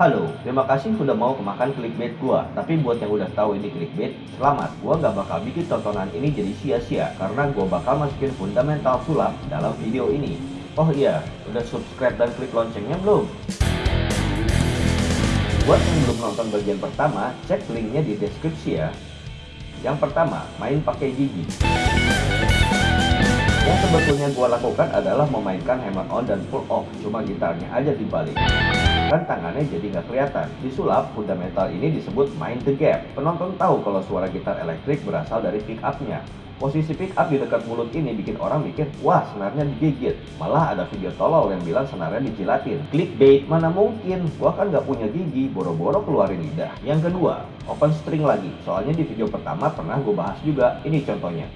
Halo, terima kasih udah mau kemakan clickbait gua. Tapi buat yang udah tahu ini clickbait, selamat. Gua nggak bakal bikin tontonan ini jadi sia-sia karena gua bakal masukin fundamental sulap dalam video ini. Oh iya, udah subscribe dan klik loncengnya belum? Buat yang belum nonton bagian pertama, cek linknya di deskripsi ya. Yang pertama, main pakai gigi. Yang sebetulnya gua lakukan adalah memainkan hammer on dan pull off, cuma gitarnya aja dibalik kan tangannya jadi nggak kelihatan. Di sulap, fundamental ini disebut mind the gap. Penonton tahu kalau suara gitar elektrik berasal dari pick up-nya. Posisi pick up di dekat mulut ini bikin orang mikir, wah senarnya digigit. Malah ada video tolol yang bilang senarnya dijilatin. Clickbait, mana mungkin? Gua kan nggak punya gigi, boro-boro keluarin lidah. Yang kedua, open string lagi. Soalnya di video pertama pernah gue bahas juga. Ini contohnya.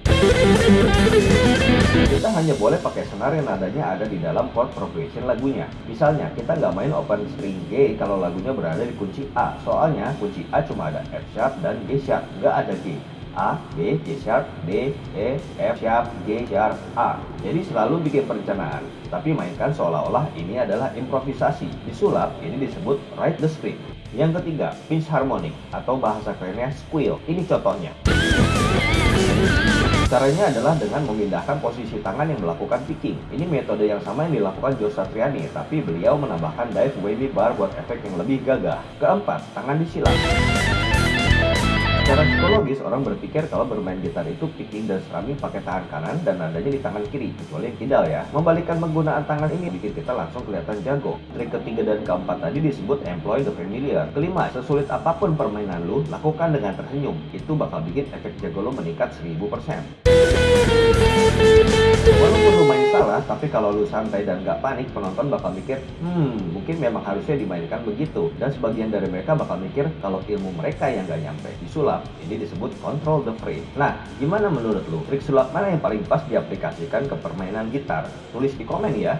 Kita hanya boleh pakai senar yang nadanya ada di dalam chord progression lagunya. Misalnya, kita nggak main open string G kalau lagunya berada di kunci A. Soalnya kunci A cuma ada F sharp dan G sharp, nggak ada G. A, B, G sharp, D, E, F sharp, G sharp, A. Jadi selalu bikin perencanaan, tapi mainkan seolah-olah ini adalah improvisasi. Di sulap, ini disebut write the script. Yang ketiga, pinch harmonic atau bahasa kerennya squeal. Ini contohnya. Caranya adalah dengan memindahkan posisi tangan yang melakukan picking. Ini metode yang sama yang dilakukan Joe Satriani, tapi beliau menambahkan dive wavy bar buat efek yang lebih gagah. Keempat, tangan disilang. Secara psikologis, orang berpikir kalau bermain gitar itu picking dan strumming pakai tangan kanan dan nadanya di tangan kiri, kecuali yang kidal ya. Membalikkan penggunaan tangan ini bikin kita langsung kelihatan jago. Trik ketiga dan keempat tadi disebut employ the familiar. Kelima, sesulit apa pun permainan lu, lakukan dengan tersenyum. Itu bakal bikin efek jago lu meningkat 1000%. Walaupun lu main salah, tapi kalau lu santai dan gak panik, penonton bakal mikir, hmm, mungkin memang harusnya dimainkan begitu. Dan sebagian dari mereka bakal mikir kalau ilmu mereka yang gak nyampe. Di sulap, ini disebut control the frame. Nah, gimana menurut lu? Trik sulap mana yang paling pas diaplikasikan ke permainan gitar? Tulis di komen ya.